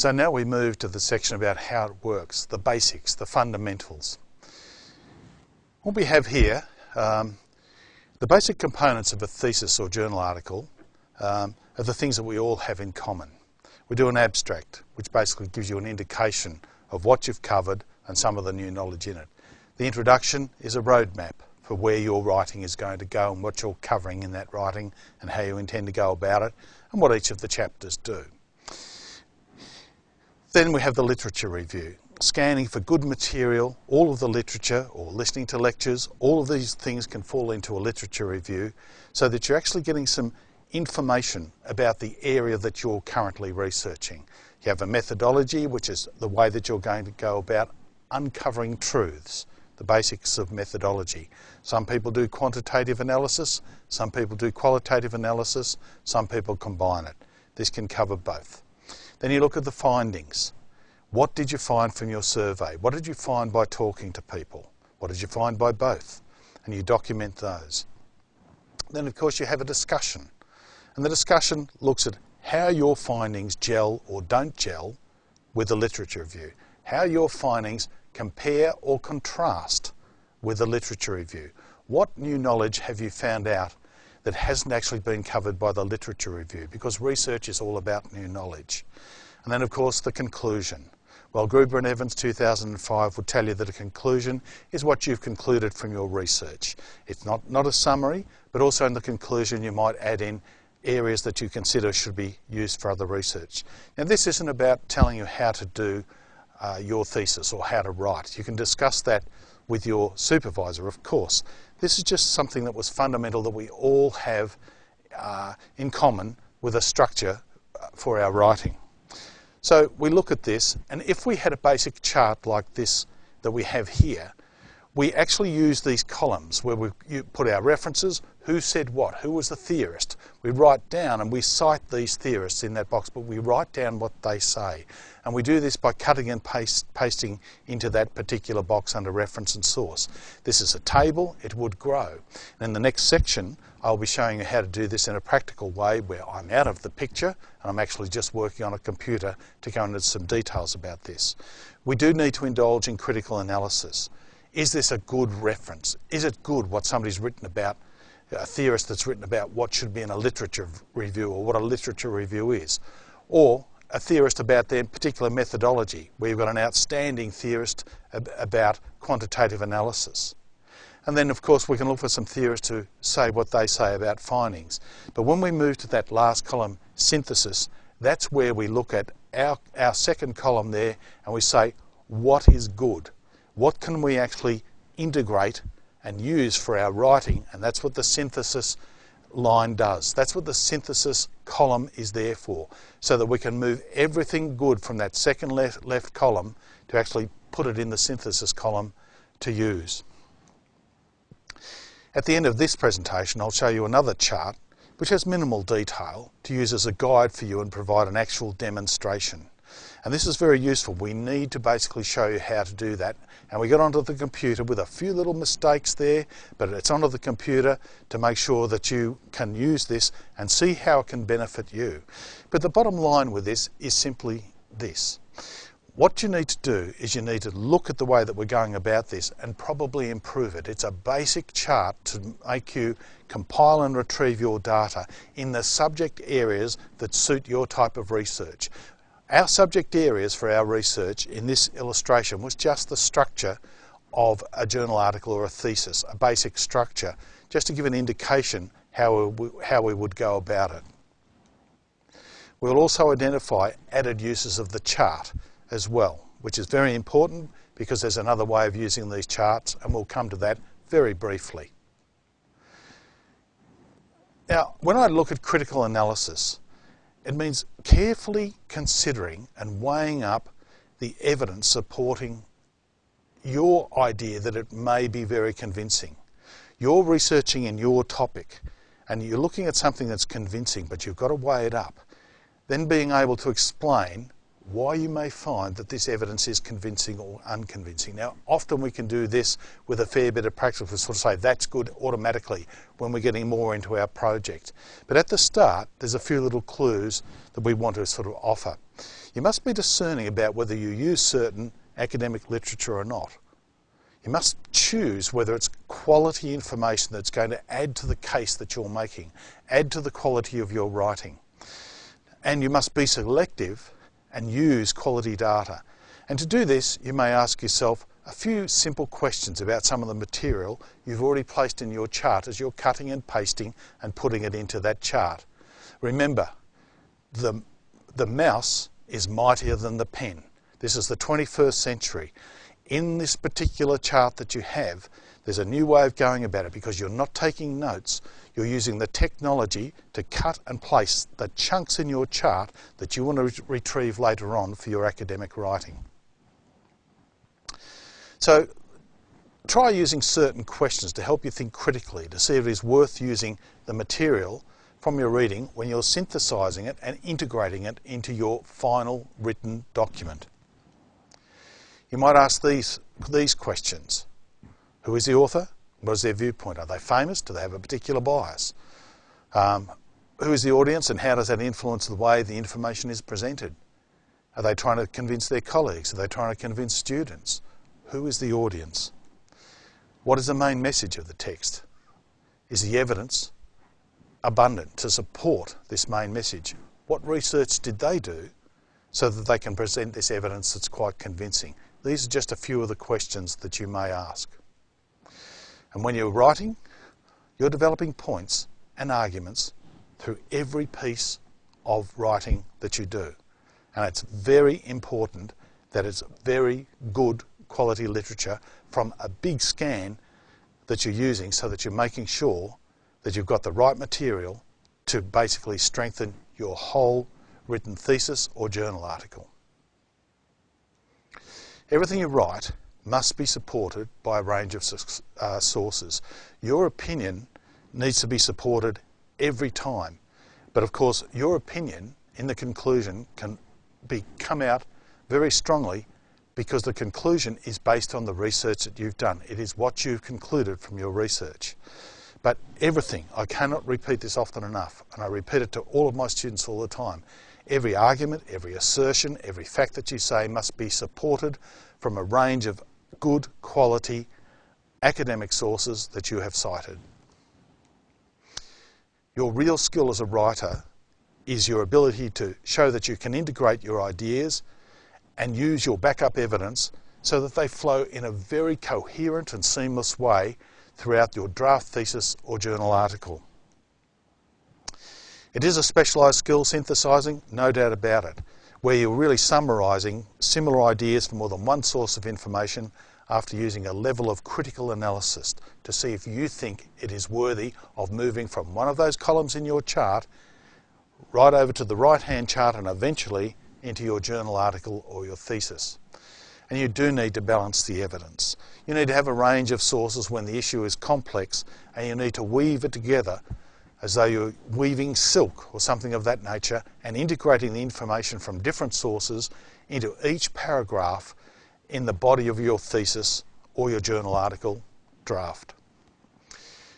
So now we move to the section about how it works, the basics, the fundamentals. What we have here, um, the basic components of a thesis or journal article um, are the things that we all have in common. We do an abstract, which basically gives you an indication of what you've covered and some of the new knowledge in it. The introduction is a roadmap for where your writing is going to go and what you're covering in that writing and how you intend to go about it and what each of the chapters do. Then we have the literature review, scanning for good material, all of the literature or listening to lectures, all of these things can fall into a literature review so that you're actually getting some information about the area that you're currently researching. You have a methodology, which is the way that you're going to go about uncovering truths, the basics of methodology. Some people do quantitative analysis, some people do qualitative analysis, some people combine it. This can cover both. Then you look at the findings. What did you find from your survey? What did you find by talking to people? What did you find by both? And you document those. Then of course you have a discussion. And the discussion looks at how your findings gel or don't gel with the literature review. How your findings compare or contrast with the literature review. What new knowledge have you found out that hasn't actually been covered by the literature review because research is all about new knowledge. And then of course the conclusion. Well, Gruber and Evans 2005 would tell you that a conclusion is what you've concluded from your research. It's not, not a summary, but also in the conclusion you might add in areas that you consider should be used for other research. Now this isn't about telling you how to do uh, your thesis or how to write. You can discuss that with your supervisor, of course. This is just something that was fundamental that we all have uh, in common with a structure uh, for our writing. So we look at this, and if we had a basic chart like this that we have here, we actually use these columns where we put our references, who said what, who was the theorist. We write down and we cite these theorists in that box, but we write down what they say. And we do this by cutting and paste, pasting into that particular box under reference and source. This is a table, it would grow. And in the next section, I'll be showing you how to do this in a practical way where I'm out of the picture and I'm actually just working on a computer to go into some details about this. We do need to indulge in critical analysis. Is this a good reference? Is it good what somebody's written about, a theorist that's written about what should be in a literature review or what a literature review is? Or a theorist about their particular methodology, where you've got an outstanding theorist about quantitative analysis. And then, of course, we can look for some theorists to say what they say about findings. But when we move to that last column, synthesis, that's where we look at our, our second column there and we say, what is good? what can we actually integrate and use for our writing? And that's what the synthesis line does. That's what the synthesis column is there for, so that we can move everything good from that second left, left column to actually put it in the synthesis column to use. At the end of this presentation, I'll show you another chart which has minimal detail to use as a guide for you and provide an actual demonstration. And this is very useful. We need to basically show you how to do that. And we got onto the computer with a few little mistakes there, but it's onto the computer to make sure that you can use this and see how it can benefit you. But the bottom line with this is simply this. What you need to do is you need to look at the way that we're going about this and probably improve it. It's a basic chart to make you compile and retrieve your data in the subject areas that suit your type of research. Our subject areas for our research in this illustration was just the structure of a journal article or a thesis, a basic structure, just to give an indication how we, how we would go about it. We'll also identify added uses of the chart as well, which is very important because there's another way of using these charts and we'll come to that very briefly. Now, when I look at critical analysis, it means carefully considering and weighing up the evidence supporting your idea that it may be very convincing. You're researching in your topic and you're looking at something that's convincing, but you've got to weigh it up. Then being able to explain why you may find that this evidence is convincing or unconvincing. Now, often we can do this with a fair bit of practice. We sort of say that's good automatically when we're getting more into our project. But at the start, there's a few little clues that we want to sort of offer. You must be discerning about whether you use certain academic literature or not. You must choose whether it's quality information that's going to add to the case that you're making, add to the quality of your writing. And you must be selective and use quality data. And to do this, you may ask yourself a few simple questions about some of the material you've already placed in your chart as you're cutting and pasting and putting it into that chart. Remember, the, the mouse is mightier than the pen. This is the 21st century. In this particular chart that you have, there's a new way of going about it because you're not taking notes, you're using the technology to cut and place the chunks in your chart that you want to re retrieve later on for your academic writing. So try using certain questions to help you think critically to see if it is worth using the material from your reading when you're synthesising it and integrating it into your final written document. You might ask these, these questions. Who is the author? What is their viewpoint? Are they famous? Do they have a particular bias? Um, who is the audience and how does that influence the way the information is presented? Are they trying to convince their colleagues? Are they trying to convince students? Who is the audience? What is the main message of the text? Is the evidence abundant to support this main message? What research did they do so that they can present this evidence that's quite convincing? These are just a few of the questions that you may ask. And when you're writing, you're developing points and arguments through every piece of writing that you do. And it's very important that it's very good quality literature from a big scan that you're using so that you're making sure that you've got the right material to basically strengthen your whole written thesis or journal article. Everything you write must be supported by a range of uh, sources. Your opinion needs to be supported every time. But of course, your opinion in the conclusion can be come out very strongly because the conclusion is based on the research that you've done. It is what you've concluded from your research. But everything, I cannot repeat this often enough, and I repeat it to all of my students all the time. Every argument, every assertion, every fact that you say must be supported from a range of good quality academic sources that you have cited. Your real skill as a writer is your ability to show that you can integrate your ideas and use your backup evidence so that they flow in a very coherent and seamless way throughout your draft thesis or journal article. It is a specialised skill synthesising, no doubt about it, where you're really summarising similar ideas from more than one source of information after using a level of critical analysis to see if you think it is worthy of moving from one of those columns in your chart right over to the right hand chart and eventually into your journal article or your thesis. And you do need to balance the evidence. You need to have a range of sources when the issue is complex and you need to weave it together as though you're weaving silk or something of that nature and integrating the information from different sources into each paragraph in the body of your thesis or your journal article draft.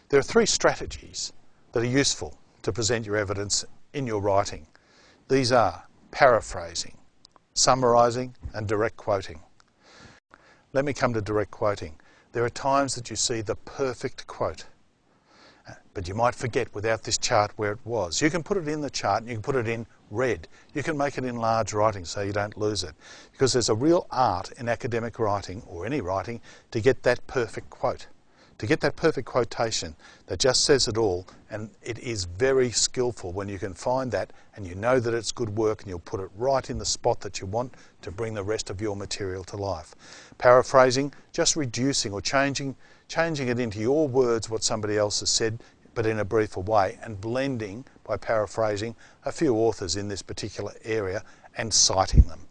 There are three strategies that are useful to present your evidence in your writing. These are paraphrasing, summarising and direct quoting. Let me come to direct quoting. There are times that you see the perfect quote but you might forget without this chart where it was. You can put it in the chart and you can put it in red. You can make it in large writing so you don't lose it. Because there's a real art in academic writing or any writing to get that perfect quote. To get that perfect quotation that just says it all and it is very skillful when you can find that and you know that it's good work and you'll put it right in the spot that you want to bring the rest of your material to life. Paraphrasing, just reducing or changing, changing it into your words what somebody else has said but in a briefer way, and blending, by paraphrasing, a few authors in this particular area and citing them.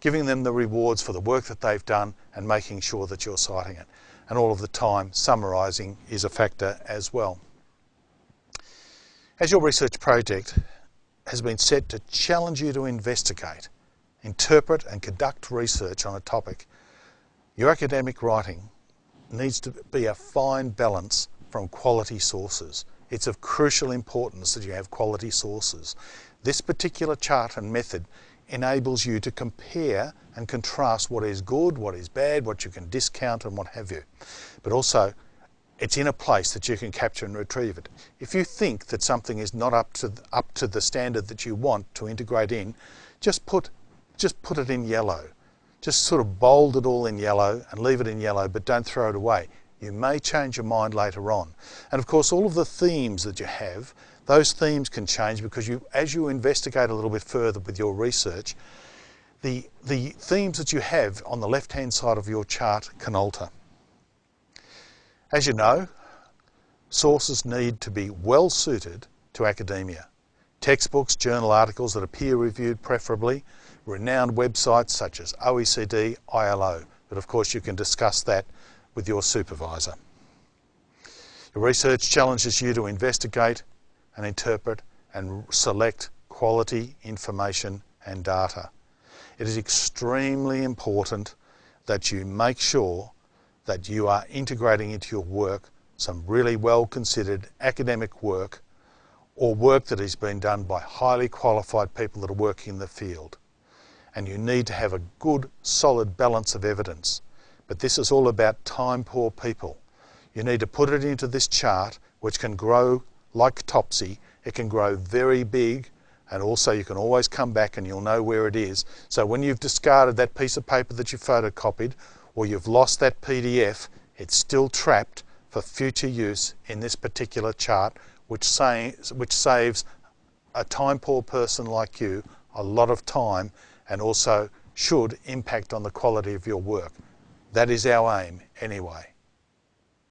Giving them the rewards for the work that they've done and making sure that you're citing it. And all of the time, summarising is a factor as well. As your research project has been set to challenge you to investigate, interpret and conduct research on a topic, your academic writing needs to be a fine balance from quality sources. It's of crucial importance that you have quality sources. This particular chart and method enables you to compare and contrast what is good, what is bad, what you can discount and what have you. But also it's in a place that you can capture and retrieve it. If you think that something is not up to, up to the standard that you want to integrate in, just put, just put it in yellow. Just sort of bold it all in yellow and leave it in yellow, but don't throw it away. You may change your mind later on. And of course, all of the themes that you have, those themes can change because you, as you investigate a little bit further with your research, the, the themes that you have on the left-hand side of your chart can alter. As you know, sources need to be well suited to academia. Textbooks, journal articles that are peer reviewed preferably, renowned websites such as OECD, ILO, but of course you can discuss that with your supervisor. Your research challenges you to investigate and interpret and select quality information and data. It is extremely important that you make sure that you are integrating into your work some really well considered academic work or work that has been done by highly qualified people that are working in the field. And you need to have a good solid balance of evidence. But this is all about time poor people. You need to put it into this chart which can grow like topsy. It can grow very big and also you can always come back and you'll know where it is. So when you've discarded that piece of paper that you photocopied or you've lost that PDF, it's still trapped for future use in this particular chart, which, say, which saves a time poor person like you a lot of time and also should impact on the quality of your work. That is our aim anyway.